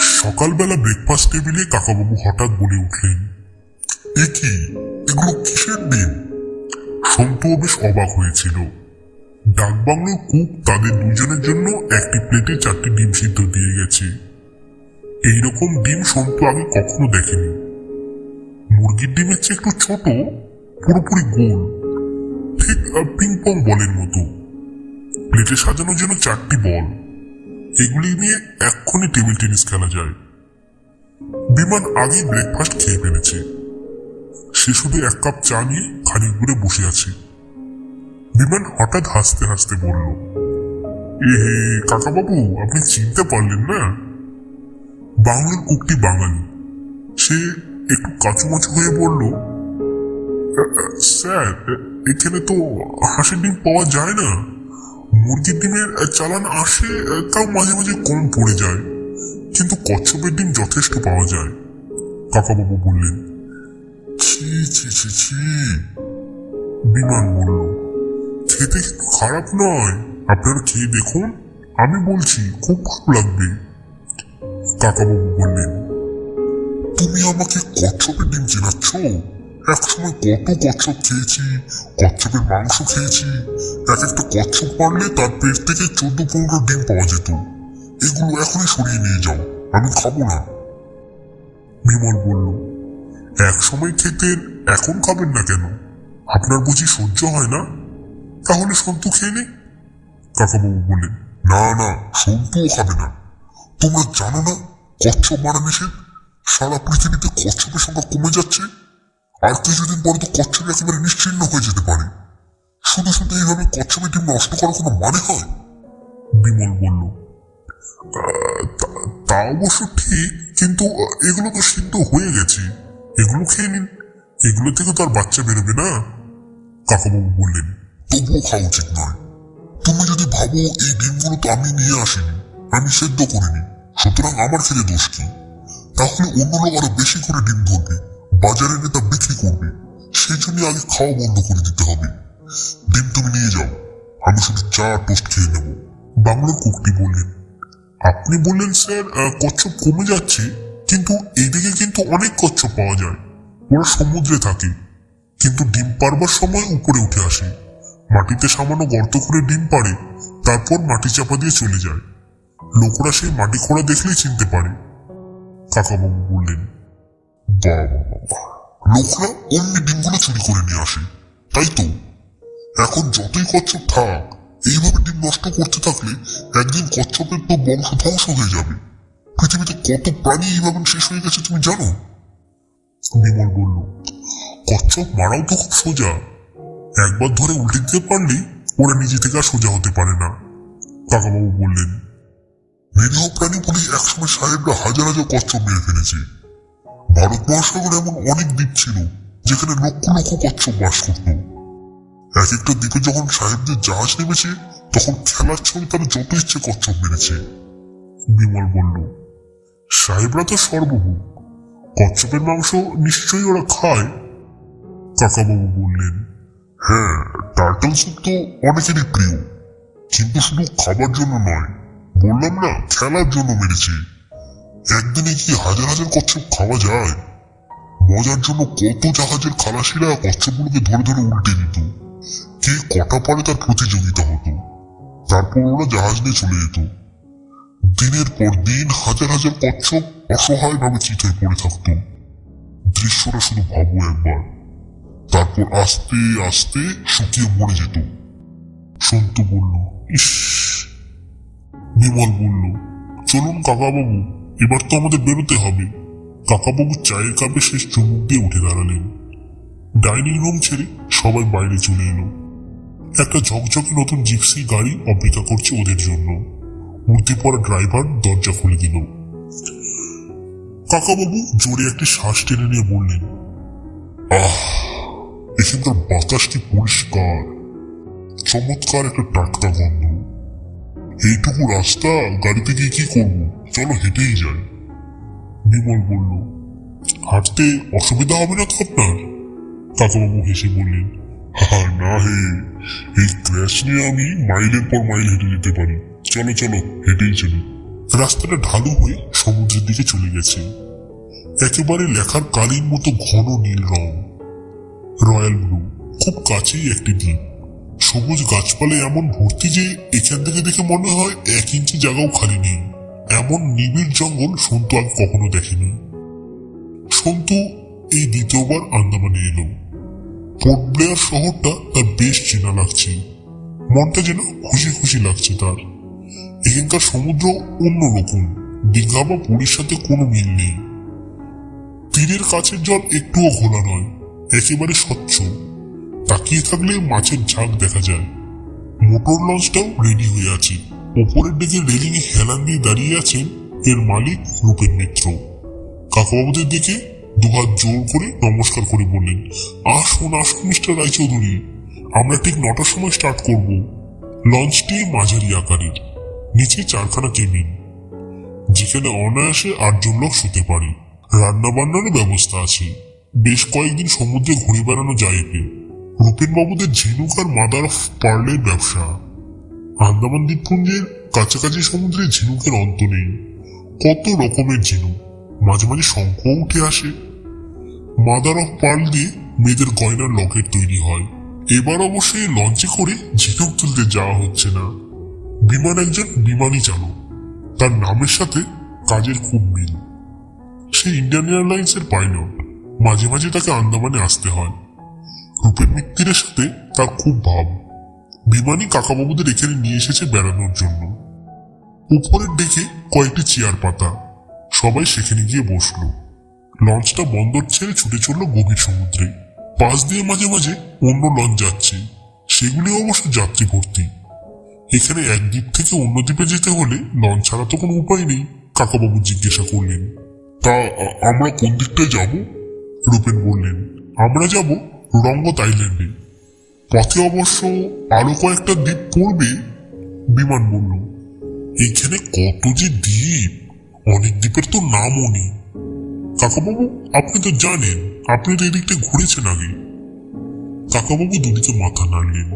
সকালবেলা ব্রেকফাস্ট টেবিলে কাকাবাবু হঠাৎ বলে উঠলেন, এ কি? এগুলো কিসের ডিম? সন্তুও বেশ অবাক হয়েছিল। ডাকবাংলোর কুক তাদের দুজনের জন্য একটি প্লেটে চারটি ডিম সিদ্ধ দিয়ে গেছে। এইরকম ডিম সন্তু আগে কখনো দেখেনি। মুরগির ডিমের চেয়ে একটু ছোট, পুরোপুরি গোল, ঠিক পিং পং বলের মতো। প্লেটে সাজানোর জন্য চারটি বল। এগুলি নিয়ে এক্ষুনি টেবিল টেনিস খেলা যায়। বিমান আগেই ব্রেকফাস্ট খেয়ে ফেলেছে। সে শুধু এক কাপ চা নিয়ে খানিক দূরে বসে আছে। বিমান হঠাৎ হাসতে হাসতে বলল এ হে কাকাবাবু আপনি চিনতে পারলেন না? বাংলার কুকটি বাঙালি। সে একটু কাচুমাচু হয়ে বলল "আ- আ, স্যার এখানে তো হাঁসের ডিম পাওয়া যায় না। মুরগির ডিমের চালান আসে তাও মাঝে মাঝে কম পড়ে যায়। কিন্তু কচ্ছপের ডিম যথেষ্ট পাওয়া যায়, কাকাবাবু বললেন। ছি ছি ছি ছি, বিমান বলল। খেতে কিন্তু খারাপ নয়? আপনারা খেয়ে দেখুন, আমি বলছি, খুব ভালো লাগবে। কাকাবাবু বললেন, তুমি আমাকে কচ্ছপের ডিম চেনাচ্ছ? একসময় কত কচ্ছপ খেয়েছি কচ্ছপের মাংস খেয়েছি। এক একটা কচ্ছপ মারলে তার পেট থেকে চোদ্দ পনেরো ডিম পাওয়া যেত। এগুলো এখনই সরিয়ে নিয়ে যাও, আমি খাব না। বিমল বলল এক সময় খেতেন এখন খাবেন না কেন? আপনার বুঝি সহ্য হয় না? তাহলে সন্তু খেয়ে নে। কাকাবাবু বললেন, না না, সন্তুও খাবে না। তোমরা জানো না কচ্ছপ মারা নিষেধ? সারা পৃথিবীতে কচ্ছপের সংখ্যা কমে যাচ্ছে। আর কিছুদিন পরে তো কচ্ছপ একেবারে নিশ্চিন্ন হয়ে যেতে পারে। শুধু শুধু এইভাবে কচ্ছপের ডিম নষ্ট করার কোনো মানে হয়? বিমল বলল তা- অবশ্য ঠিক, কিন্তু এগুলো তো সিদ্ধ হয়ে গেছে। এগুলো খেয়ে নিন। এগুলো থেকে তো আর বাচ্চা বেরোবে না। কাকাবাবু বললেন, তবুও খাওয়া উচিত নয়। তুমি যদি ভাবো এই ডিমগুলো তো আমি নিয়ে আসিনি, আমি সেদ্ধ করিনি, সুতরাং আমার খেলে দোষ কি? তাহলে অন্য লোক আরও বেশি করে ডিম ধরবে। বাজারে এনে তা বিক্রি করবে, সেই জন্য আগে খাওয়া বন্ধ করে দিতে হবে। ডিম তুমি নিয়ে যাও, আমি শুধু চা টোস্ট খেয়ে নেব। বাংলার কুকটি বললেন, আপনি বললেন স্যার কচ্ছপ কমে যাচ্ছে, কিন্তু এইদিকে কিন্তু অনেক কচ্ছপ পাওয়া যায়। ওরা সমুদ্রে থাকে, কিন্তু ডিম পারবার সময় উপরে উঠে আসে। মাটিতে সামান্য গর্ত করে ডিম পারে তারপর মাটি চাপা দিয়ে চলে যায়। লোকরা সেই মাটি খোঁড়া দেখলেই চিনতে পারে। কাকাবাবু বললেন লোকরা অন্য ডিমগুলো চুরি করে নিয়ে আসে, তাই তো? এখন যতই কচ্ছপ থাক, এইভাবে ডিম নষ্ট করতে থাকলে একদিন কচ্ছপের তো বংশ ধ্বংস হয়ে যাবে। পৃথিবীতে কত প্রাণী এইভাবে শেষ হয়ে গেছে তুমি জানো? বিমল বলল, কচ্ছপ মারাও তো খুব সোজা। একবার ধরে উল্টে দিতে পারলেই ওরা নিজে থেকে আর সোজা হতে পারে না। কাকাবাবু বললেন, নিরীহ প্রাণী বলে একসময় সাহেবরা হাজার হাজার কচ্ছপ মেরে ফেলেছে। ভারত এমন অনেক দ্বীপ ছিল, যেখানে লক্ষ লক্ষ কচ্ছপ বাস করত। এক একটা দ্বীপে যখন সাহেবদের জাহাজ নেমেছে, তখন খেলার ছবি তারা যত ইচ্ছে কচ্ছপ মেরেছে। বিমল বলল, সাহেবরা তো সর্বভূ কচ্ছপের মাংস নিশ্চয়ই ওরা খায়। কাকাবাবু বললেন হ্যাঁ টার্টল স্যুপ তো অনেকেরই প্রিয়, কিন্তু শুধু খাবার জন্য নয়, বললাম না, খেলার জন্য মেরেছে। একদিনে কি হাজার হাজার কচ্ছপ খাওয়া যায়? মজার জন্য কত জাহাজের খালাসিরা কচ্ছপগুলোকে ধরে ধরে উল্টে দিত। কে কটা পারে তার প্রতিযোগিতা হতো? তারপর ওরা জাহাজ নিয়ে চলে যেত। দিনের পর দিন হাজার হাজার কচ্ছপ অসহায়ভাবে চিতায় পড়ে থাকতো। দৃশ্যটা শুধু ভাবো একবার। তারপর আস্তে আস্তে শুকিয়ে মরে যেত। সন্তু বলল, ইস। বিমল বলল, চলুন কাকাবাবু এবার তো আমাদের বেরোতে হবে। কাকাবাবু চায়ের কাপে শেষ চুমুক দিয়ে উঠে দাঁড়ালেন। ডাইনিং রুম ছেড়ে সবাই বাইরে চলে এলো। একটা ঝকঝকে নতুন জিপসি গাড়ি অপেক্ষা করছে ওদের জন্য। উর্দি পড়া ড্রাইভার দরজা খুলে দিল। কাকাবাবু জোরে একটি শ্বাস টেনে নিয়ে বললেন, আহ, এখানকার বাতাসটি পরিষ্কার। চমৎকার একটা টাটকা গন্ধ। এইটুকু রাস্তা, গাড়িতে গিয়ে কি করব? চলো হেঁটেই যাই। বিমল বলল, হাঁটতে অসুবিধা হবে না তো আপনার? কাকাবাবু হেসে বললেন, হা, না হে, এই ক্র্যাশ নিয়ে আমি মাইলের পর মাইল হেঁটে যেতে পারি। চলো চলো, হেঁটেই চলি। রাস্তাটা ঢালু হয়ে সমুদ্রের দিকে চলে গেছে। একেবারে লেখার কালির মতো ঘন নীল রং। রয়্যাল ব্লু, খুব কাছেই একটি দ্বীপ। সবুজ গাছপালা এমন ভর্তি যে এখান থেকে দেখে মনে হয় এক ইঞ্চি জায়গাও খালি নেই। এমন নিবিড় জঙ্গল সন্তু আগে কখনো দেখেনি। সন্তু এই দ্বিতীয়বার আন্দামানে এলো। পোর্ট ব্লেয়ার শহরটা তার বেশ চেনা লাগছে। মনটা যেন খুশি খুশি লাগছে তার। এখানকার সমুদ্র অন্যরকম দীঘা বা পুরীর সাথে কোনো মিল নেই। তীরের কাছের জল একটুও ঘোলা নয়, একেবারে স্বচ্ছ। তাকিয়ে থাকলে মাছের ঝাঁক দেখা যায়। মোটর লঞ্চটাও রেডি হয়ে আছে। ওপরের দিকে রেলিং হেলান দিয়ে দাঁড়িয়ে আছেন এর মালিক রূপের মিত্র। কাকাবাবুদের দিকে দুহাত জোর করে নমস্কার করে বললেন, আসুন আসুন, মিস্টার রায়চৌধুরী, আমরা ঠিক নটার সময় স্টার্ট করব। লঞ্চটি মাঝারি আকারের, নিচে চারখানা কেবিন যেখানে অনায়াসে আটজন লোক শুতে পারে। রান্না বান্নারও ব্যবস্থা আছে। বেশ কয়েকদিন সমুদ্রে ঘুরে বেড়ানো যায় এতে রূপেন বাবুদের ঝিনুক আর মাদার পার্লের ব্যবসা। আন্দামান দ্বীপপুঞ্জের কাছাকাছি সমুদ্রে ঝিনুকের অন্ত নেই। কত রকমের ঝিনুক মাঝে মাঝে শঙ্খ উঠে আসে। মাদার অফ পার্ল দিয়ে মেয়েদের গয়নার লকেট তৈরি হয়। এবার অবশ্যই লঞ্চে করে ঝিনুক তুলতে যাওয়া হচ্ছে না। বিমান একজন বিমানই চালক। তার নামের সাথে কাজের খুব মিল। সে ইন্ডিয়ান এয়ারলাইন্স এর পাইলট। মাঝে মাঝে তাকে আন্দামানে আসতে হয়। রূপের মিত্তিরের সাথে তার খুব ভাব। বিমানই কাকাবাবুদের এখানে নিয়ে এসেছে বেড়ানোর জন্য। উপরের ডেকে কয়েকটি চেয়ার পাতা। সবাই সেখানে গিয়ে বসল। লঞ্চটা বন্দর ছেড়ে ছুটে চলল গভীর সমুদ্রে। পাশ দিয়ে মাঝে মাঝে অন্য লঞ্চ যাচ্ছে। সেগুলি অবশ্য যাত্রী ভর্তি। এখানে এক দ্বীপ থেকে অন্য দ্বীপে যেতে হলে লঞ্চ ছাড়া তো কোনো উপায় নেই, কাকাবাবু জিজ্ঞাসা করলেন। তা আমরা কোন দিকটায় যাব? রূপেন বললেন, আমরা যাব রঙ্গত আইল্যান্ডে। পথে অবশ্য আরও কয়েকটা দ্বীপ পড়বে বিমান বলল এইখানে কত যে দ্বীপ, অনেক দ্বীপের তো নামও নেই। কাকাবাবু, আপনি তো জানেন, আপনি তো এদিকটা ঘুরেছেন আগে। কাকাবাবু দুদিকে মাথা নাড়লেন।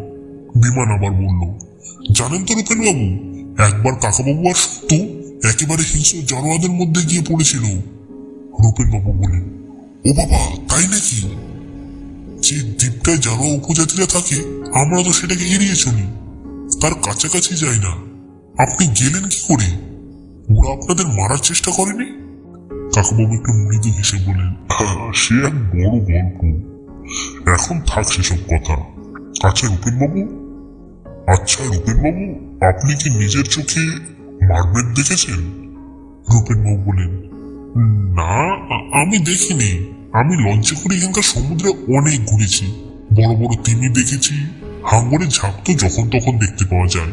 বিমান আবার বলল, জানেন তো রূপেন বাবু একবার কাকাবাবু আর সত্য একেবারে হিংস্র জানোয়ারদের মধ্যে গিয়ে পড়েছিল। বাবু বলেন ও বাবা, তাই নাকি? যে দ্বীপটায় যারা উপজাতিরা থাকে আমরা তো সেটাকে এড়িয়ে চলি। তার কাছাকাছি যাই না। আপনি গেলেন কি করে? ওরা আপনাদের মারার চেষ্টা করেনি? কাকাবাবু একটু মৃদু হেসে বলেন "হ্যাঁ, সে এক বড় গল্প। এখন থাক সেসব কথা। আচ্ছা রূপেনবাবু? আচ্ছা রূপেনবাবু আপনি কি নিজের চোখে মারবেট দেখেছেন? রূপেনবাবু বলেন না আমি দেখিনি। আমি লঞ্চে করে এখানকার সমুদ্রে অনেক ঘুরেছি। বড় বড় তিমি দেখেছি হাঙ্গরের ঝাঁপ তো যখন তখন দেখতে পাওয়া যায়।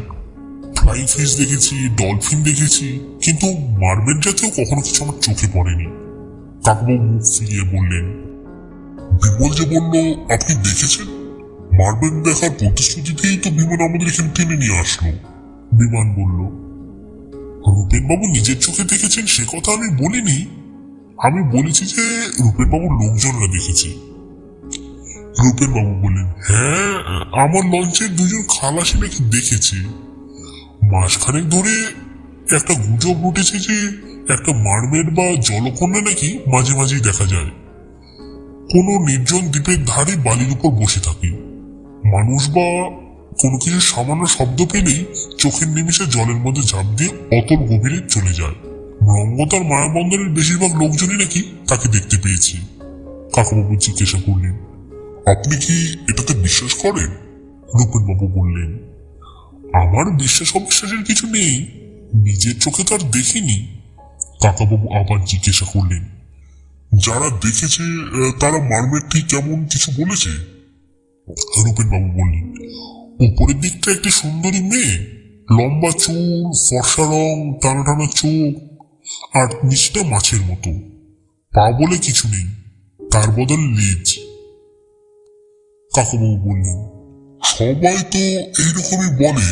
ফ্লাইং ফিশ দেখেছি, ডলফিন দেখেছি, কিন্তু মার্বেল জাতীয় কখনো কিছু আমার চোখে পড়েনি। কাকবাবু মুখ ফিরিয়ে বললেন, বিমল যে বলল, আপনি দেখেছেন? মার্বেল দেখার প্রতিশ্রুতিতেই তো বিমান আমাদের এখানে টেনে নিয়ে আসলো। বিমান বলল রূপেন বাবু নিজের চোখে দেখেছেন? সে কথা আমি বলিনি। আমি বলেছি যে রূপেন বাবুর লোকজনরা দেখেছে। রূপেন বাবু বললেন হ্যাঁ আমার লঞ্চের দুজন খালাসি নাকি দেখেছে। মাসখানেক ধরে একটা গুজব উঠেছে যে একটা মারমেড বা জলকন্যা নাকি মাঝে মাঝেই দেখা যায়। কোনো নির্জন দ্বীপের ধারে বালির উপর বসে থাকে। মানুষ বা কোনো কিছু সামান্য শব্দ পেলেই চোখের নিমিষে জলের মধ্যে ঝাঁপ দিয়ে অতল গভীরে চলে যায়। রঙ্গতার মায়াবন্দরের বেশিরভাগ লোকজনই নাকি তাকে দেখতে পেয়েছে। কাকাবাবু জিজ্ঞাসা করলেন, আপনি কি এটাতে বিশ্বাস করেন? রূপেন বাবু বললেন, আমার বিশ্বাস অবিশ্বাসের কিছু নেই, নিজের চোখে তো আর দেখিনি। কাকাবাবু আবার জিজ্ঞাসা করলেন, যারা দেখেছে তারা মারমের ঠিক কেমন কিছু বলেছে? রূপেন বাবু বললেন, উপরের দিকটা একটি সুন্দরী মেয়ে, লম্বা চুল, ফর্সা রং টানা টানা চোখ আর নিচটা মাছের মতো। পা বলে কিছু নেই, তার বদল লেজ। কাকাবাবু বললেন, সবাই তো এইরকমই বলে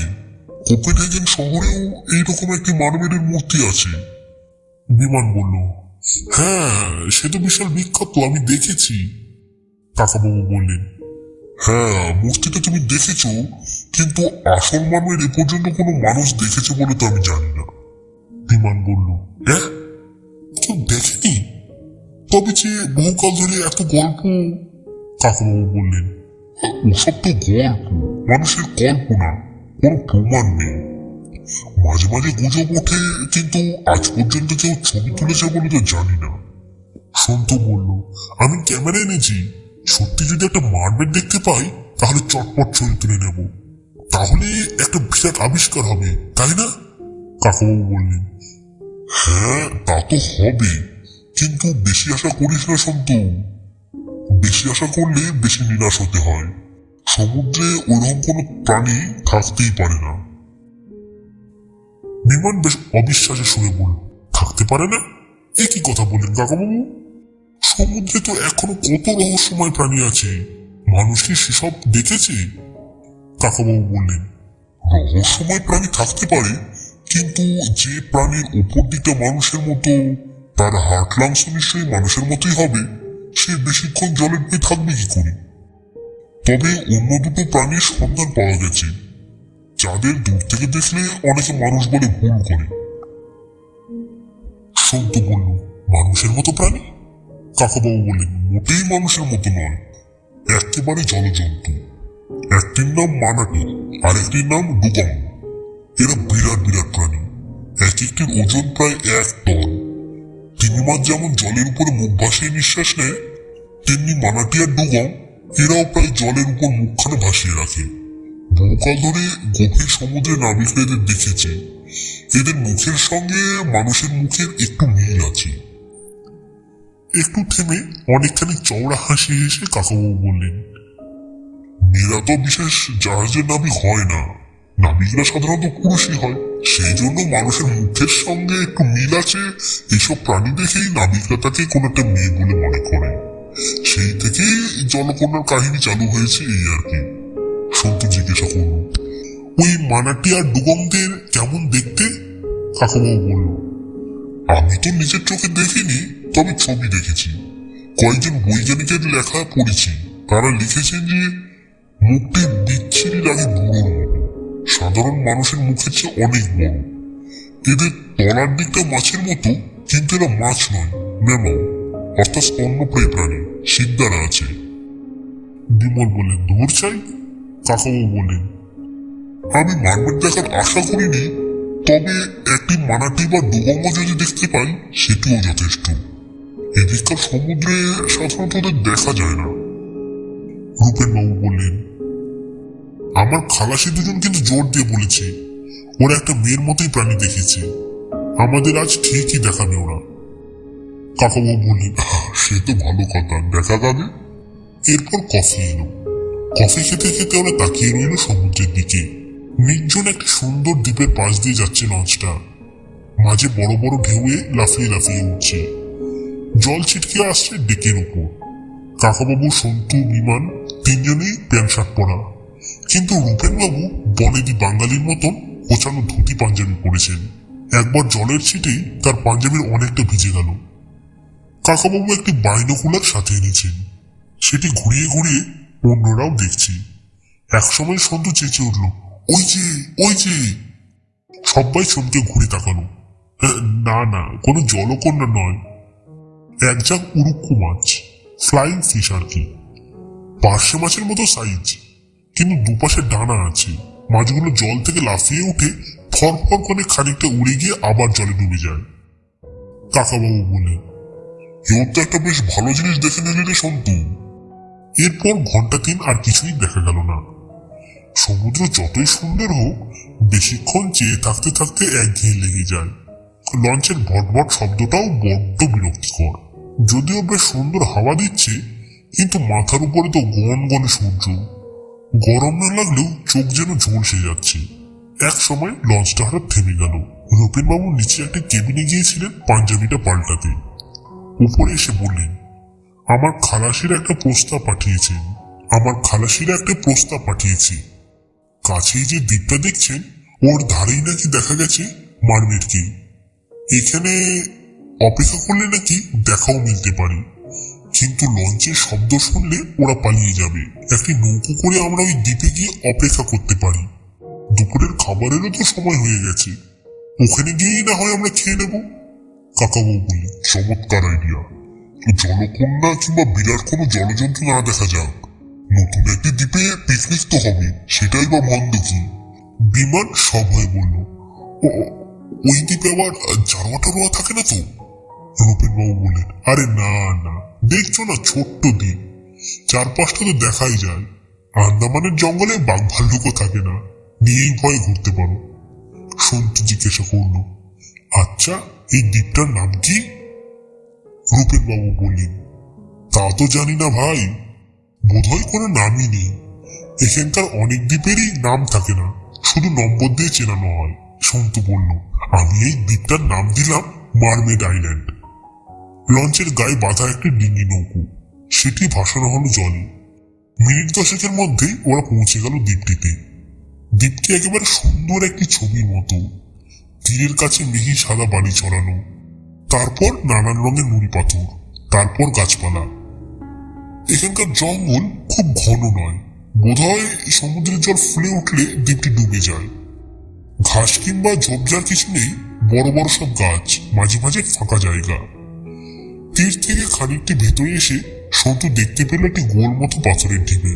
কোপেনহেগেন শহরেও এইরকম একটি মানবের মূর্তি আছে। বিমান বলল হ্যাঁ সে তো বিশাল বিখ্যাত, আমি দেখেছি। কাকাবাবু বললেন হ্যাঁ মূর্তিটা তুমি দেখেছ, কিন্তু আসল মানবের এ পর্যন্ত কোনো মানুষ দেখেছে বলে তো আমি জানি না। বিমান বলল হ্যাঁ? কেউ দেখেনি তবে যে বহুকাল ধরে এত গল্প কাকাবাবু বললেন "হ্যাঁ, ওসব তো গল্প মানুষের কল্পনা কোনো প্রমাণ নেই। মাঝে মাঝে গুজব ওঠে কিন্তু আজ পর্যন্ত কেউ ছবি তুলেছে বলে তো জানি না। সন্তু বলল আমি ক্যামেরা এনেছি। সত্যি যদি একটা মারবেট দেখতে পাই তাহলে চটপট ছবি তুলে নেব। তাহলে একটা বিরাট আবিষ্কার হবে তাই না? কাকাবাবু বললেন হ্যাঁ তা তো হবে কিন্তু বেশি আশা করিস না সন্তু বেশি আশা করলে বেশি নিরাশ হতে হয়। সমুদ্রে ওরকম কোনো প্রাণী থাকতেই পারে না। বিমান বেশ অবিশ্বাসের সুরে বলল থাকতে পারে না? এ কি কথা বললেন কাকাবাবু? সমুদ্রে তো এখনও কত রহস্যময় প্রাণী আছে। মানুষ কি সেসব দেখেছে? কাকাবাবু বললেন, রহস্যময় প্রাণী থাকতে পারে কিন্তু যে প্রাণীর উপর দিকটা মানুষের মতো, তার হার্ট লাংস নিশ্চয়ই মানুষের মতোই হবে। সে বেশিক্ষণ জলের পেয়ে থাকবে কি করে? তবে অন্য দুটো প্রাণীর সন্ধান পাওয়া গেছে। যাদের দূর থেকে দেখলে অনেকে মানুষ বলে ভুল করে। সন্তু বলল, মানুষের মতো প্রাণী? কাকাবাবু বললেন, মোটেই মানুষের মতো নয়। একেবারে জলজন্তু। একটির নাম মানাটি আর একটির নাম ডুগং এরা বিরাট বিরাট প্রাণী। এক একটির ওজন প্রায় এক টন। তিমি মাছ যেমন জলের উপরে মুখ ভাসিয়ে নিঃশ্বাস নেয়, তেমনি মানাটি আর ডুগং এরাও প্রায় জলের উপর মুখখানে ভাসিয়ে রাখে। বহুকাল ধরে গভীর সমুদ্রে নাবিকরা এদের দেখেছি। এদের মুখের সঙ্গে মানুষের মুখের একটু মিল আছে। একটু থেমে অনেকখানি চওড়া হাসি হেসে কাকাবাবু বললেন মেয়েরা তো বিশেষ জাহাজের নাবিক হয় না। নাবিকরা সাধারণত পুরুষই হয়। সেই জন্য মানুষের মুখের সঙ্গে একটু মিল আছে। এইসব প্রাণী দেখেই নাবিকরা তাকে কোন একটা মেয়ে বলে মনে করে। সেই থেকেই জলকন্যার কাহিনী চালু হয়েছে এই আর কি। সন্তু জিজ্ঞাসা করল, ওই মানাটি আর ডুগংদের কেমন দেখতে? কাকাবাবু বলল, আমি তো নিজের চোখে দেখিনি, তবে ছবি দেখেছি। কয়েকজন বৈজ্ঞানিকের লেখা পড়েছি। তারা লিখেছেন যে, মুখটি বিচ্ছিরি লাগে বুড়োর সাধারণ মানুষের মুখের চেয়ে অনেক বড়। এদের তলার দিকটা মাছের মতো, কিন্তু এরা মাছ নয়, ম্যামাও। অর্থাৎ স্তন্যপ্রায়ী প্রাণী, সিদ্ধারা আছে। বিমল বললেন, দূর চাই? কাকাবাবু বললেন, আমি মারবেট দেখার আশা করিনি, তবে একটি মানাটি বা ডুবঙ্গ যদি দেখতে পাই, সেটিও যথেষ্ট। এদিককার সমুদ্রে সাধারণত দেখা যায় না। রূপেন বাবু বললেন আমার খালাসি দুজন কিন্তু জোর দিয়ে বলেছে ওরা একটা মেয়ের মতোই প্রাণী দেখেছে। আমাদের আজ ঠিকই দেখাবে ওরা। কাকাবাবু বললেন "আহ, সে তো ভালো কথা দেখা যাবে। এরপর কফি এলো। কফি খেতে খেতে ওরা তাকিয়ে রইল সমুদ্রের দিকে। নির্জন একটা সুন্দর দ্বীপের পাশ দিয়ে যাচ্ছে লঞ্চটা। মাঝে বড় বড় ঢেউয়ে লাফিয়ে লাফিয়ে উঠছে। জল ছিটকে আসছে ডেকের উপর কাকাবাবু সন্তু বিমান তিনজনেই প্যান্ট শার্ট পরা। কিন্তু রূপেনবাবু বনেদি বাঙালির মতন গোছানো ধুতি পাঞ্জাবি পরেছেন। একবার জলের ছিটেই তার পাঞ্জাবির অনেকটা ভিজে গেল। কাকাবাবু একটি বাইনোকুলার সাথে এনেছেন। সেটি ঘুরিয়ে ঘুরিয়ে অন্যরাও দেখছি। একসময় সন্তু চেঁচে উঠল, ওই যে ওই যে! সবাই চমকে ঘুরে তাকালো। না না, কোনো জলকন্যা নয়। এক ঝাঁক উরুক্কু মাছ, ফ্লাইং ফিশ আর কি। পার্শে মাছের মতো সাইজ। কিন্তু দুপাশে ডানা আছে। মাছগুলো জল থেকে লাফিয়ে উঠে ফরফর করে খানিকটা উড়ে গিয়ে আবার জলে ডুবে যায়। কাকাবাবু এও তো একটা বেশ ভালো জিনিস দেখে নিলি রে সন্তু। এরপর ঘণ্টা তিন আর কিছুই দেখা গেল না। সমুদ্র যতই সুন্দর হোক, বেশিক্ষণ চেয়ে থাকতে থাকতে একঘেয়ে লেগে যায়। লঞ্চের ভটভট শব্দটাও বড্ড বিরক্তিকর। যদিও বেশ সুন্দর হাওয়া দিচ্ছে, কিন্তু মাথার উপরে তো গন গনে সূর্য। গরম না লাগলেও চোখ যেন ঝলসে যাচ্ছে। এক সময় লঞ্চটা হঠাৎ থেমে গেল। রূপেন বাবু নিচে একটা কেবিনে গিয়েছিলেন পাঞ্জাবিটা পাল্টাতে। উপরে এসে বললেন, আমার খালাসির একটা প্রস্তাব পাঠিয়েছেন। আমার খালাসিরা একটা প্রস্তাব পাঠিয়েছে। কাছেই যে দ্বীপটা দেখছেন, ওর ধারেই নাকি দেখা গেছে মারমেটকে। এখানে অপেক্ষা করলে নাকি দেখাও মিলতে পারে। কিন্তু লঞ্চের শব্দ শুনলে ওরা পালিয়ে যাবে। একটি নৌকো করে আমরা ওই দ্বীপে গিয়ে অপেক্ষা করতে পারি। দুপুরের খাবারেরও তো সময় হয়ে গেছে। ওখানে গিয়েই না হয় আমরা খেয়ে নেব। কাকাবাবু বললেন চমৎকার আইডিয়া জলকন্যা কিংবা বিরাট কোনো জলজন্তু না দেখা যাক। নতুন একটি দ্বীপে পিকনিক তো হবে সেটাই বা মন্দ কি? বিমান সব হয়ে বলল "ও, ওই দ্বীপে আবার জানোয়া টানোয়া থাকে না তো? রূপেন বাবু বললেন, আরে না না, দেখছ না ছোট্ট দ্বীপ? চারপাশটা তো দেখাই যায়। আন্দামানের জঙ্গলে বাঘ ভাল্লুকও থাকে না, নিয়েই ভয় ঘুরতে পারো। সন্তু জিজ্ঞাসা করল আচ্ছা এই দ্বীপটার নাম কি? রূপেন বাবু বললেন, তা তো জানি না ভাই, বোধহয় কোনো নামই নেই। এখানকার অনেক দ্বীপেরই নাম থাকে না, শুধু নম্বর দিয়ে চেনানো হয়। সন্তু বলল, আমি এই দ্বীপটার নাম দিলাম মারমেড আইল্যান্ড। লঞ্চের গায়ে বাঁধা একটি ডিঙ্গি নৌকো। সেটি ভাসানো হলো জলে। মিনিট দশেকের মধ্যেই ওরা পৌঁছে গেল দ্বীপটিতে। দ্বীপটি একেবারে সুন্দর একটি ছবির মতো। তীরের কাছে মিহি সাদা বালি ছড়ানো। তারপর নানান রঙের নুড়ি পাথর, তারপর গাছপালা। এখানকার জঙ্গল খুব ঘন নয়। বোধহয় সমুদ্রের জল ফুলে উঠলে দ্বীপটি ডুবে যায়। ঘাস কিংবা ঝোপঝাড় কিছু নেই, বড় বড় সব গাছ, মাঝে মাঝে ফাঁকা জায়গা। তীর থেকে খানিকটি ভেতরে এসে সন্তু দেখতে পেল একটি গোল মতো পাথরের ঢিবি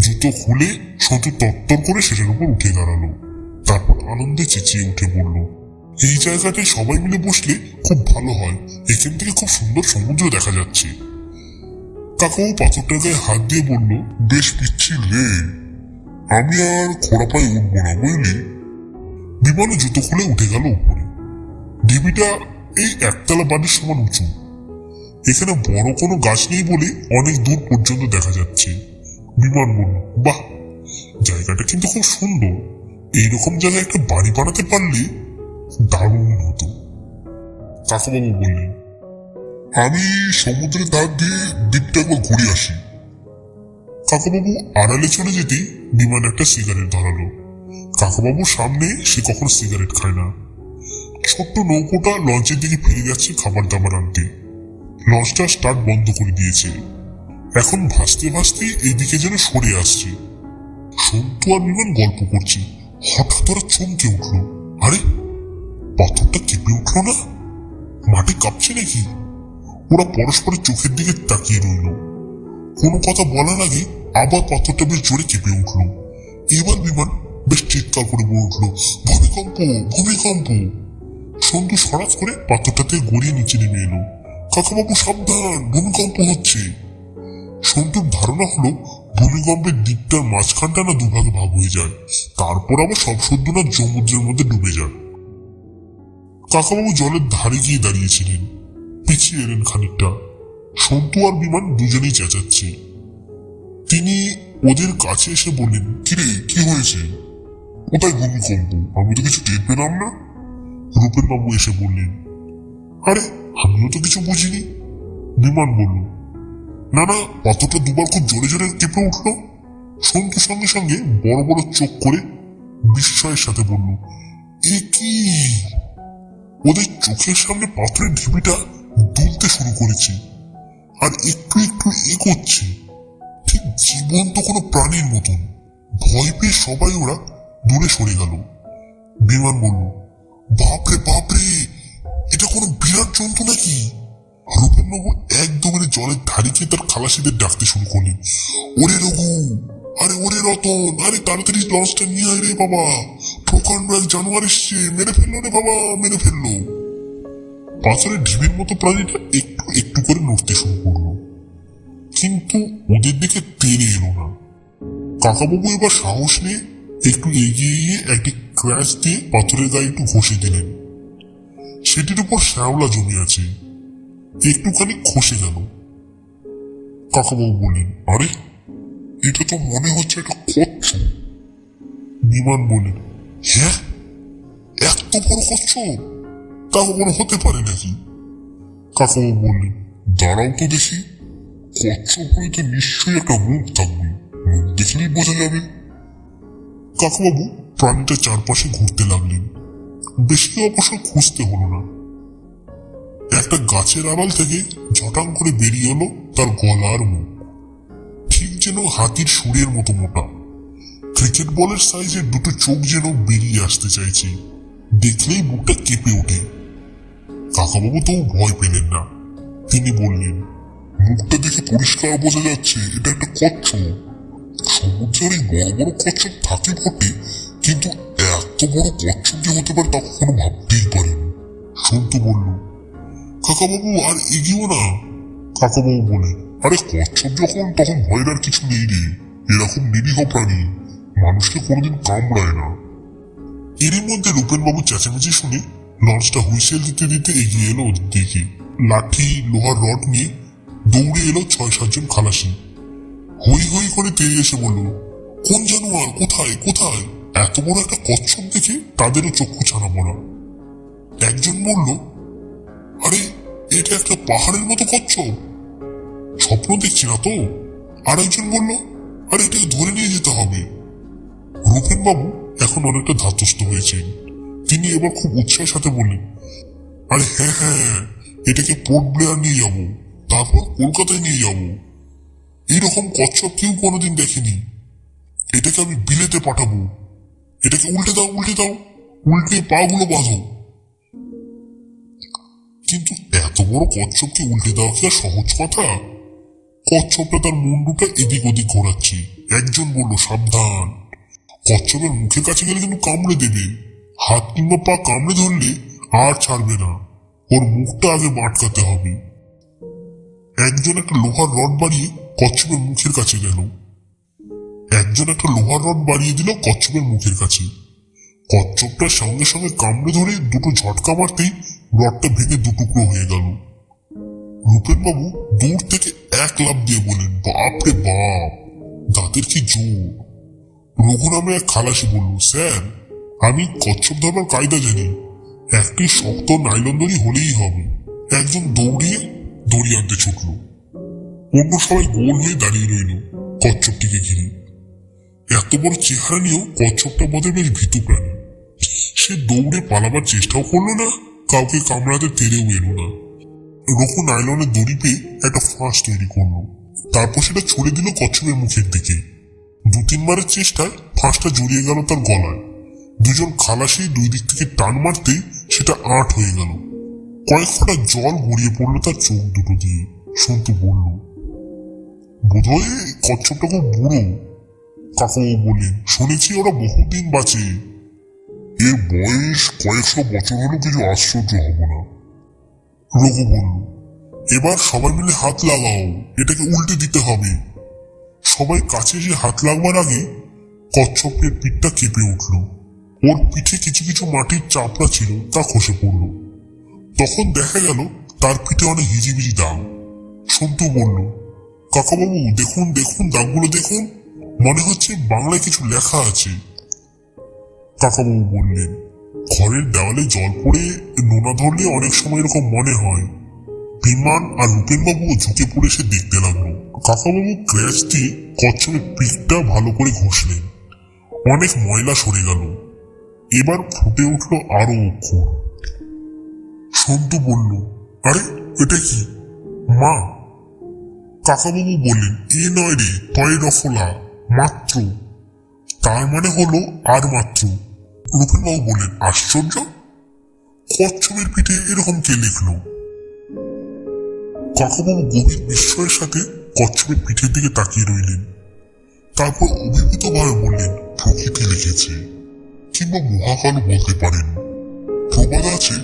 জুতো খুলে সন্তু তত্তর করে সেটার উপর উঠে দাঁড়াল। তারপর আনন্দে চেঁচিয়ে উঠে বলল, এই জায়গাটায় সবাই মিলে বসলে খুব ভালো হয়। এখান থেকে খুব সুন্দর সমুদ্র দেখা যাচ্ছে। কাকাও পাথরটার গায়ে হাত দিয়ে বলল, বেশ পিচ্ছিল রে আমি আর খোড়া পায়ে উঠবো না, বুঝলি? বিমানে জুতো খুলে উঠে গেল উপরে। ঢিবিটা এই একতলা বাড়ির সমান উঁচু। এখানে বড় কোনো গাছ নেই বলে অনেক দূর পর্যন্ত দেখা যাচ্ছে। বিমান বলল বাহ! জায়গাটা কিন্তু খুব সুন্দর। এইরকম জায়গায় একটা বাড়ি বানাতে পারলে দারুণ হতো। কাকাবাবু বললেন, আমি সমুদ্রের ধার দিয়ে দ্বীপটা একবার ঘুরে আসি। কাকাবাবু আড়ালে চলে যেতেই বিমান একটা সিগারেট ধরালো। কাকাবাবুর সামনে সে কখনো সিগারেট খায় না। ছোট্ট নৌকোটা লঞ্চের দিকে ফিরে যাচ্ছে খাবার দাবার আনতে। লঞ্চটা স্টার্ট বন্ধ করে দিয়েছে। এখন ভাসতে ভাসতে এইদিকে যেন সরে আসছে। সন্তু আর বিমান গল্প করছে। হঠাৎ ওরা চমকে উঠল। আরে, পাথরটা কেঁপে উঠল না? মাটি কাঁপছে নাকি? ওরা পরস্পরের চোখের দিকে তাকিয়ে রইল। কোনো কথা বলার আগে আবার পাথরটা বেশ জোরে কেঁপে উঠল। এবার বিমান বেশ চিৎকার করে বলে উঠল, ভূমিকম্প ভূমিকম্প! সন্তু সরাজ করে পাথরটাতে গড়িয়ে নিচে নেমে এলো। কাকাবাবু সাবধান, ভূমিকম্প হচ্ছে। সন্তুর ধারণা হলো, ভূমিকম্পের দিকটার মাঝখানটা না দুভাগে ভাগ হয়ে যায়। তারপর আবার সব সদ্য না সমুদ্রের মধ্যে ডুবে যায়। কাকাবাবু জলের ধারে গিয়ে দাঁড়িয়েছিলেন। পিছিয়ে এলেন খানিকটা। সন্তু আর বিমান দুজনেই চেঁচাচ্ছে। তিনি ওদের কাছে এসে বললেন, কিরে, কি হয়েছে? কোথায় ভূমিকম্প? আমি তো কিছু টের পেলাম না। রূপেন বাবু এসে বললেন, আরে আমিও তো কিছু বুঝিনি। বিমান বলল, না না, পাথরটা দুবার খুব জোরে জোরে কেঁপে উঠল। সন্তু সঙ্গে সঙ্গে বড় বড় চোখ করে বিস্ময়ের সাথে বলল, এ কি? ওদের চোখের সামনে পাথরের ঢিবিটা দুলতে শুরু করেছে আর একটু একটু এগোচ্ছে। ঠিক জীবন্ত কোনো প্রাণীর মতন। ভয় পেয়ে সবাই ওরা দূরে সরে গেল। বিমান বলল, বাপরে বাপরে! এটা কোনো বিরাট জন্তু নাকি? রূপেন বাবু একদমে জলের ধারে গিয়ে তার খালাসিদের ডাকতে শুরু করলেন ওরে রঘু, আরে ওরে রতন, আরে তাড়াতাড়ি লঞ্চটা নিয়ে আয় রে বাবা। প্রকাণ্ড এক জানোয়ার এসছে, মেরে ফেলল রে বাবা, মেরে ফেলল। পাথরের ঢিবির মতো প্রাণীটা একটু একটু করে নড়তে শুরু করল। কিন্তু ওদের দিকে তেড়ে এলো না। কাকাবাবু এবার সাহস নিয়ে একটু এগিয়ে গিয়ে একটি ক্র্যাশ দিয়ে পাথরের গায়ে একটু ঘষে দিলেন। সেটির উপর শ্যাওলা জমে আছে একটুখানি খসে গেল। কাকাবাবু বললেন, আরে, এটা তো মনে হচ্ছে একটা কচ্ছপ বিমান বললেন হ্যাঁ এত বড় কচ্ছপ তা কখনো হতে পারে নাকি? কাকাবাবু বললেন, দাঁড়াও তো দেখি। কচ্ছপ হয়ে তো নিশ্চয়ই একটা মুখ থাকবে। মুখ দেখলেই বোঝা যাবে। কাকাবাবু প্রাণীটা চারপাশে ঘুরতে লাগলেন। বেশি অবশ্য খুঁজতে হলো না। একটা গাছের আড়াল থেকে ঝটাং করে বেরিয়ে এলো তার গলার মুখ। ঠিক যেন হাতির সুরের মতো মোটা। ক্রিকেট বলের সাইজের দুটো চোখ যেন বেরিয়ে আসতে চাইছে। দেখলেই বুকটা কেঁপে ওঠে। কাকাবাবু তো ভয় পেলেন না। তিনি বললেন, মুখটা দেখে পরিষ্কার বোঝা যাচ্ছে, এটা একটা কচ্ছপ। সমুদ্রের বড় বড় কচ্ছপ থাকে বটে, কিন্তু এত বড় যে হতে পারে তা কখনো ভাবতেই পারেনি। সন্তু বলল, কাকাবাবু, আর এগিয়েও না। কাকাবাবু বলে, আরে, কচ্ছপ যখন, তখন ভয়ের আর কিছু নেই রে। এরকম নিরীহ প্রাণী মানুষকে কোনোদিন কামড়ায় না। এরই মধ্যে রূপেন বাবু চেঁচামেচি শুনে লঞ্চটা হুইসেল দিতে দিতে এগিয়ে এলো ওদের দিকে। লাঠি, লোহার রড নিয়ে দৌড়ে এলো ছয় সাতজন খালাসি। হই হই করে তেড়ে এসে বলল, কোন জানোয়ার? কোথায়? কোথায়? এত বড় একটা কচ্ছপ দেখে তাদেরও চক্ষু ছানা পড়া একজন বলল, আরে, এটা একটা পাহাড়ের মতো কচ্ছপ। স্বপ্ন দেখছি না তো? আর একজন বলল, আরে এটাকে ধরে নিয়ে যেতে হবে। রূপেন বাবু এখন অনেকটা ধাতস্থ হয়েছেন। তিনি এবার খুব উৎসাহের সাথে বললেন, আরে হ্যাঁ হ্যাঁ এটাকে পোর্ট ব্লেয়ার নিয়ে যাব, তারপর কলকাতায় নিয়ে যাব। এইরকম কচ্ছপ কেউ কোনোদিন দেখেনি। এটাকে আমি বিলেতে পাঠাবো। এটাকে উল্টে দাও উল্টে দাও। উল্টে পাগুলো বাঁধো। কিন্তু এত বড় কচ্ছপকে উল্টে দেওয়া কি আর সহজ কথা? কচ্ছপটা তার মুন্ডুটা এদিক ওদিক ঘোরাচ্ছে। একজন বলল, সাবধান। কচ্ছপের মুখের কাছে গেলে কিন্তু কামড়ে দেবে। হাত কিংবা পা কামড়ে ধরলে আর ছাড়বে না। ওর মুখটা আগে মাটকাতে হবে। একজন একটা লোহার রড বাড়িয়ে কচ্ছপের মুখের কাছে গেল। একজন একটা লোহার রড বাড়িয়ে দিল কচ্ছপের মুখের কাছে। কচ্ছপটার সঙ্গে সঙ্গে কামড়ে ধরে দুটো ঝটকা মারতেই রডটা ভেঙে দুটুকরো হয়ে গেল। রূপেন বাবু দূর থেকে এক লাভ দিয়ে বলেন বাপরে বাপ, দাঁতের কি জোর? রঘু নামে এক খালাসি বলল, স্যার, আমি কচ্ছপ ধরবার কায়দা জানি। একটি শক্ত নাইলন দড়ি হলেই হবে। একজন দৌড়িয়ে দড়ি আনতে ছুটল। অন্য সবাই গোল হয়ে দাঁড়িয়ে রইল কচ্ছপটিকে ঘিরে। এত বড় চেহারা নিয়েও কচ্ছপটা বোধহয় বেশ ভীতু প্রাণী। সে দৌড়ে পালাবার চেষ্টাও করল না, কাউকে কামড়াতে তেরেও এলো না। রঘু নাইলনের দড়ি পেয়ে একটা ফাঁস তৈরি করল। তারপর সেটা ছুড়ে দিল কচ্ছপের মুখের দিকে। দু তিনবারের চেষ্টায় ফাঁসটা জড়িয়ে গেল তার গলায়। দুজন খালাসি দুই দিক থেকে টান মারতেই সেটা আট হয়ে গেল। কয়েক ফোঁটা জল গড়িয়ে পড়ল তার চোখ দুটো দিয়ে। সন্তু বলল, বোধহয় কচ্ছপটা খুব বুড়ো। কাকাবাবু বললেন শুনেছি ওরা বহুদিন বাঁচে। এর বয়স কয়েকশো বছর হলেও কিছু আশ্চর্য হব না। রঘু বলল, এবার সবাই মিলে হাত লাগাও, এটাকে উল্টে দিতে হবে। সবাই কাছে এসে হাত লাগবার আগে কচ্ছপের পিঠটা কেঁপে উঠল। ওর পিঠে কিছু কিছু মাটির চাপড়া ছিল, তা খসে পড়ল। তখন দেখা গেল, তার পিঠে অনেক হিজিবিজি দাগ। সন্তু বলল, কাকাবাবু, দেখুন দেখুন, দাগগুলো দেখুন। মনে হচ্ছে বাংলায় কিছু লেখা আছে। কাকাবাবু বললেন, ঘরের দেওয়ালে জল পড়ে নোনা ধরলে অনেক সময় এরকম মনে হয়। বিমান আর রূপেনবাবু ঝুঁকে পড়ে সে দেখতে লাগল। কাকাবাবু ক্র্যাচ দিয়ে কচ্ছপের পিঠটা ভালো করে ঘষলেন। অনেক ময়লা সরে গেল। এবার ফুটে উঠল আরও অক্ষর। সন্তু বলল, আরে, এটা কি? মা? কাকাবাবু বললেন, এ নয় রে তয় রফলা মাত্র তার মানে হলো আর মাত্র রূপেনবাবু বললেন, আশ্চর্য! কচ্ছপের পিঠে এরকম কে লিখলো? কাকাবাবু গভীর বিস্ময়ের সাথে কচ্ছপের পিঠের দিকে তাকিয়ে রইলেন। তারপর অভিভূত ভাবে বললেন, প্রকৃতি লিখেছে। কিংবা মহাকালও বলতে পারেন। প্রবাদ আছে,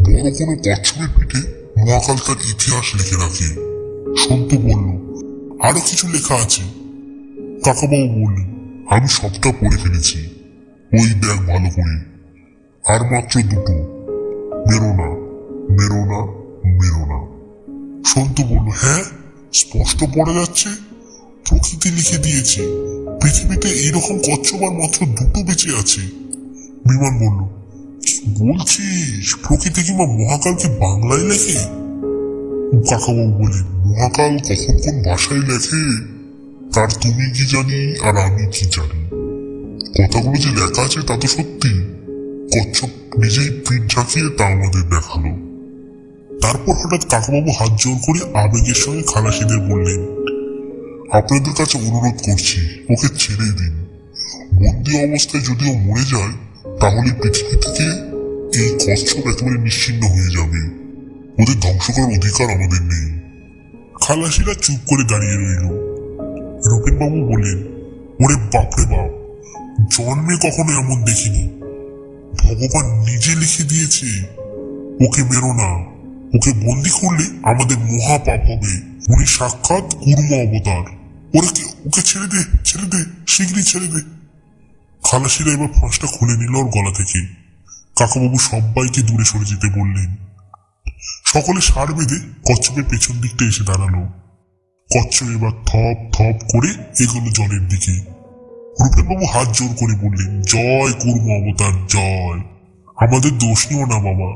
বড় কোনো কচ্ছপের পিঠে মহাকাল তার ইতিহাস লিখে রাখে। সন্ত বলল, আরও কিছু লেখা আছে? কাকাবাবু বললেন আমি সবটা পড়ে ফেলেছি। ওই ব্যাগ ভালো করে। আর মাত্র দুটো। মেরো না মেরো না মেরো না। সন্তু বলল হ্যাঁ স্পষ্ট পড়ে যাচ্ছে। প্রকৃতি লিখে দিয়েছে। পৃথিবীতে এইরকম কচ্ছপ আর মাত্র দুটো বেঁচে আছে। বিমান বলল বলছিস? প্রকৃতি কিংবা মহাকালকে বাংলায় লেখে? কাকাবাবু বলেন মহাকাল কখন কোন ভাষায় লেখে? তার তুমি কি জানি আর আমি কি জানি? কথাগুলো যে লেখা আছে তা তো সত্যি। কচ্ছপ নিজেই পিঠ ঝাঁকিয়ে তা আমাদের দেখাল। তারপর হঠাৎ কাকাবাবু হাত জোর করে আবেগের সঙ্গে খালাসিদের বললেন, আপনাদের কাছে অনুরোধ করছি, ওকে ছেড়ে দিন। বন্দি অবস্থায় যদিও মরে যায়, তাহলে পৃথিবী থেকে এই কচ্ছপ একেবারে নিশ্চিন্ন হয়ে যাবে। ওদের ধ্বংস করার অধিকার আমাদের নেই। খালাসিরা চুপ করে দাঁড়িয়ে রইল। রূপেন বাবু বললেন, ওরে বাপরে বাপ, জন্মে কখনো এমন দেখিনি। ভগবান নিজে লিখে দিয়েছে, ওকে মেরো না। ওকে বন্দি করলে আমাদের মহা পাপ হবে। উনি সাক্ষাৎ কুর্ম অবতার। ওরে ওকে ছেড়ে দে ছেড়ে দে শীঘ্রই ছেড়ে দে। খালাসিরা এবার ফাঁসটা খুলে নিল ওর গলা থেকে। কাকাবাবু সবাইকে দূরে সরে যেতে বললেন। সকলে সার বেঁধে কচ্ছপের পেছন দিকটা এসে দাঁড়াল। কচ্ছপ এবার থপ থপ করে এগোলো জলের দিকে। রূপেনবাবু হাত জোর করে বললেন, জয় কুর্ম অবতার, জয়। আমাদের দোষ নিও না বাবা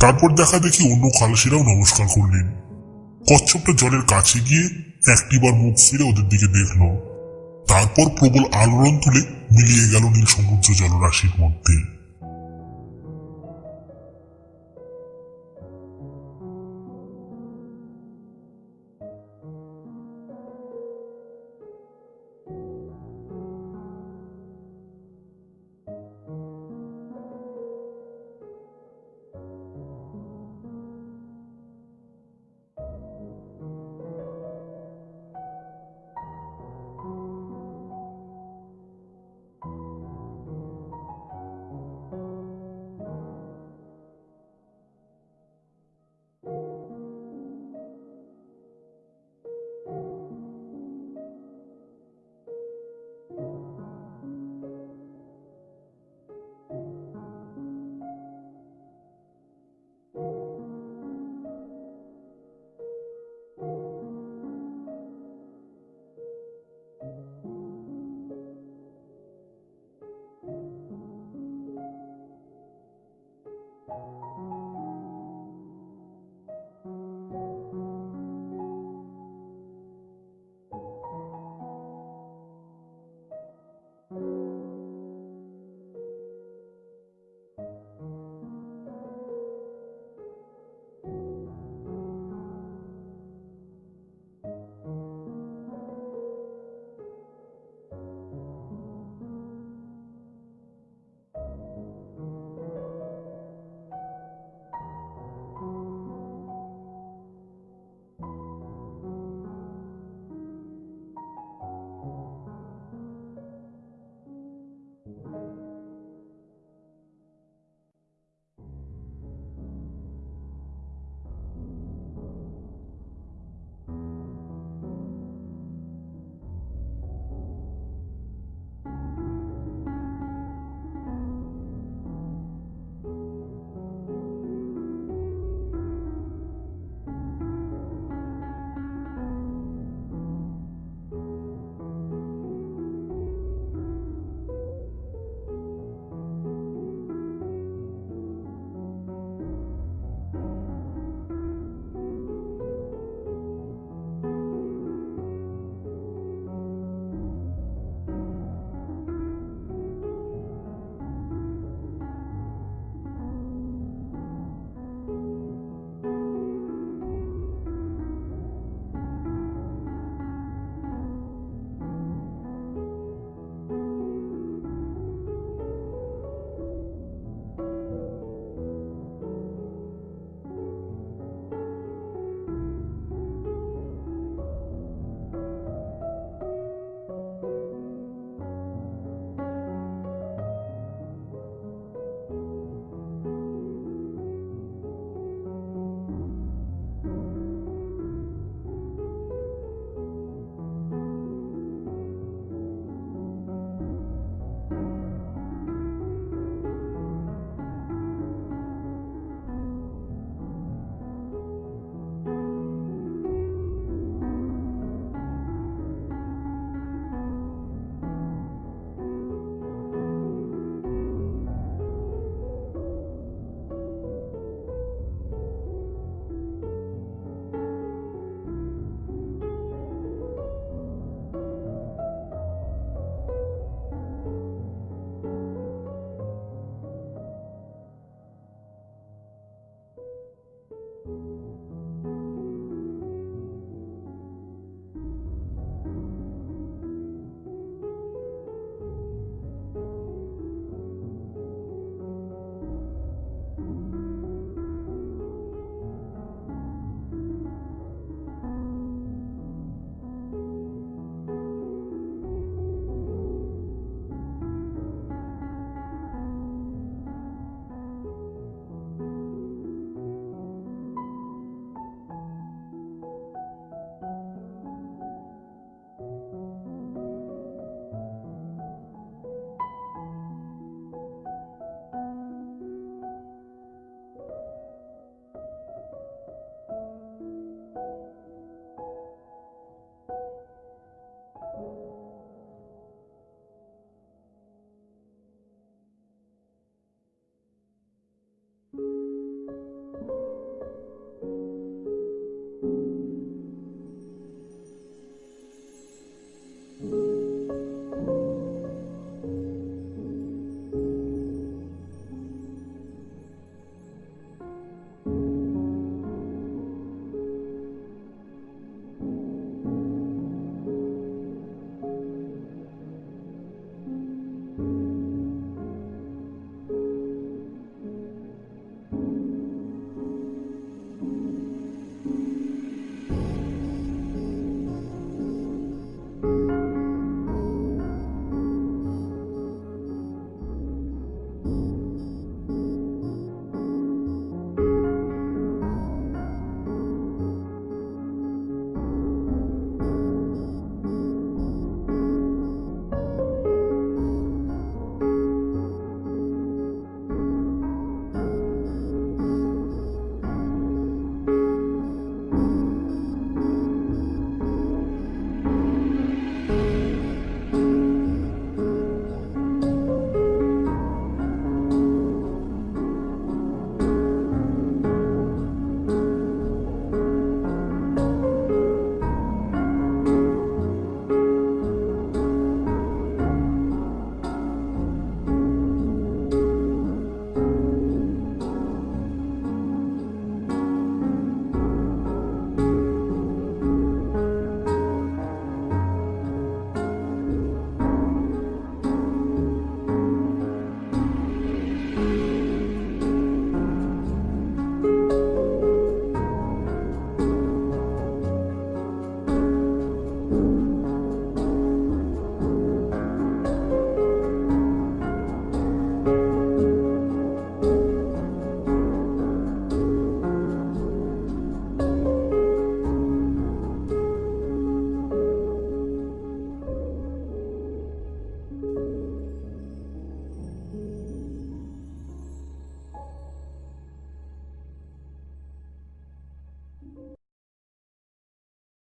তারপর দেখা দেখি অন্য খালাসিরাও নমস্কার করলেন। কচ্ছপটা জলের কাছে গিয়ে একটিবার মুখ ফিরে ওদের দিকে দেখল। তারপর প্রবল আলোড়ন তুলে মিলিয়ে গেল নীল সমুদ্র জলরাশির মধ্যে।